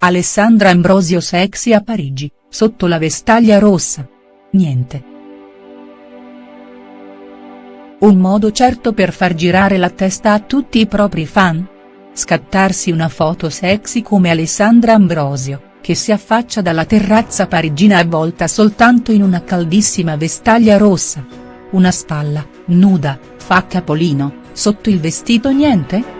Alessandra Ambrosio sexy a Parigi, sotto la vestaglia rossa. Niente. Un modo certo per far girare la testa a tutti i propri fan? Scattarsi una foto sexy come Alessandra Ambrosio, che si affaccia dalla terrazza parigina avvolta soltanto in una caldissima vestaglia rossa. Una spalla, nuda, fa capolino, sotto il vestito niente?.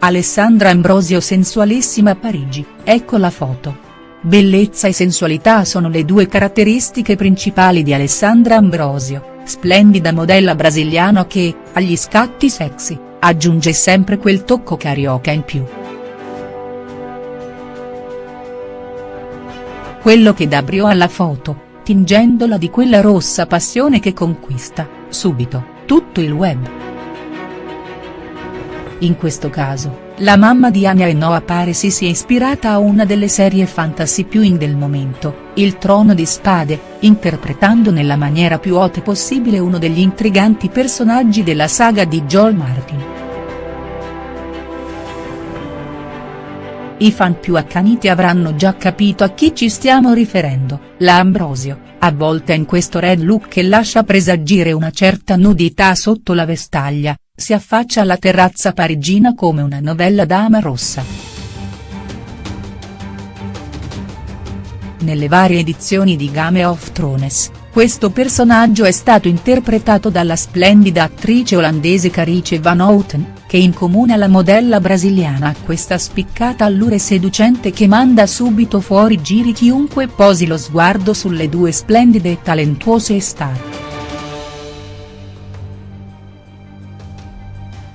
Alessandra Ambrosio sensualissima Parigi, ecco la foto. Bellezza e sensualità sono le due caratteristiche principali di Alessandra Ambrosio, splendida modella brasiliana che, agli scatti sexy, aggiunge sempre quel tocco carioca in più. Quello che dà brio alla foto, tingendola di quella rossa passione che conquista, subito, tutto il web. In questo caso, la mamma di Anya e Noah pare si sia ispirata a una delle serie fantasy più in del momento, Il Trono di Spade, interpretando nella maniera più hot possibile uno degli intriganti personaggi della saga di George Martin. I fan più accaniti avranno già capito a chi ci stiamo riferendo, la Ambrosio, avvolta in questo red look che lascia presagire una certa nudità sotto la vestaglia, si affaccia alla terrazza parigina come una novella dama rossa. Nelle varie edizioni di Game of Thrones, questo personaggio è stato interpretato dalla splendida attrice olandese Carice Van Houten, che in comune alla modella brasiliana ha questa spiccata allure seducente che manda subito fuori giri chiunque posi lo sguardo sulle due splendide e talentuose star.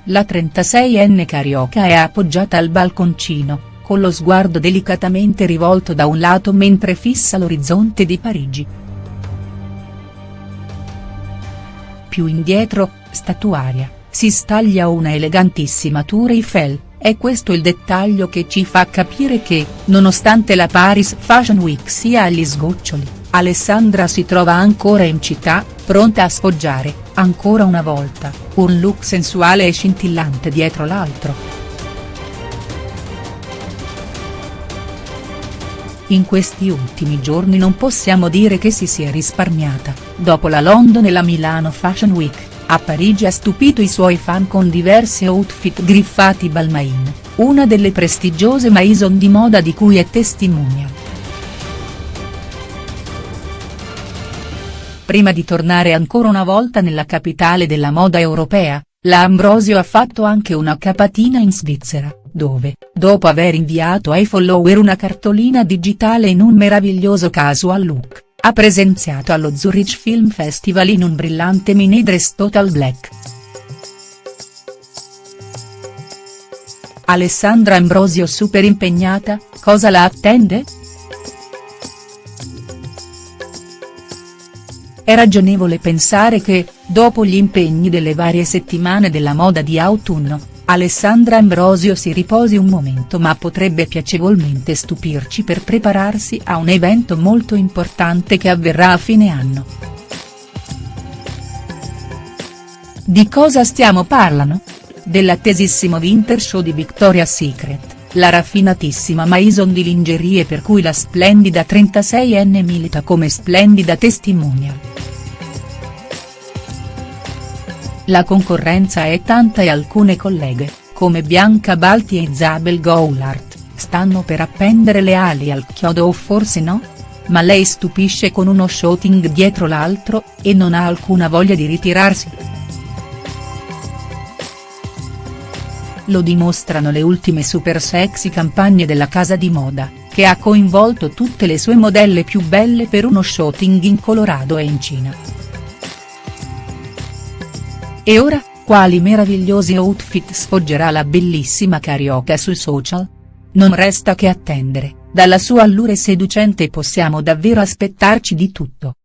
La 36enne carioca è appoggiata al balconcino, con lo sguardo delicatamente rivolto da un lato mentre fissa l'orizzonte di Parigi. Più indietro, statuaria, si staglia una elegantissima Tour Eiffel, è questo il dettaglio che ci fa capire che, nonostante la Paris Fashion Week sia agli sgoccioli, Alessandra si trova ancora in città, pronta a sfoggiare, ancora una volta, un look sensuale e scintillante dietro l'altro. In questi ultimi giorni non possiamo dire che si sia risparmiata, dopo la London e la Milano Fashion Week, a Parigi ha stupito i suoi fan con diversi outfit griffati Balmain, una delle prestigiose maison di moda di cui è testimonial. Prima di tornare ancora una volta nella capitale della moda europea, la Ambrosio ha fatto anche una capatina in Svizzera, dove, dopo aver inviato ai follower una cartolina digitale in un meraviglioso casual look, ha presenziato allo Zurich Film Festival in un brillante mini dress total black. Alessandra Ambrosio super impegnata, cosa la attende?. È ragionevole pensare che, dopo gli impegni delle varie settimane della moda di autunno, Alessandra Ambrosio si riposi un momento ma potrebbe piacevolmente stupirci per prepararsi a un evento molto importante che avverrà a fine anno. Di cosa stiamo parlando? Dell'attesissimo Winter Show di Victoria's Secret la raffinatissima maison di lingerie per cui la splendida 36enne milita come splendida testimonial. La concorrenza è tanta e alcune colleghe, come Bianca Balti e Isabel Goulart, stanno per appendere le ali al chiodo o forse no? Ma lei stupisce con uno shooting dietro l'altro, e non ha alcuna voglia di ritirarsi. Lo dimostrano le ultime super sexy campagne della casa di moda, che ha coinvolto tutte le sue modelle più belle per uno shooting in Colorado e in Cina. E ora, quali meravigliosi outfit sfoggerà la bellissima carioca sui social? Non resta che attendere, dalla sua allure seducente possiamo davvero aspettarci di tutto.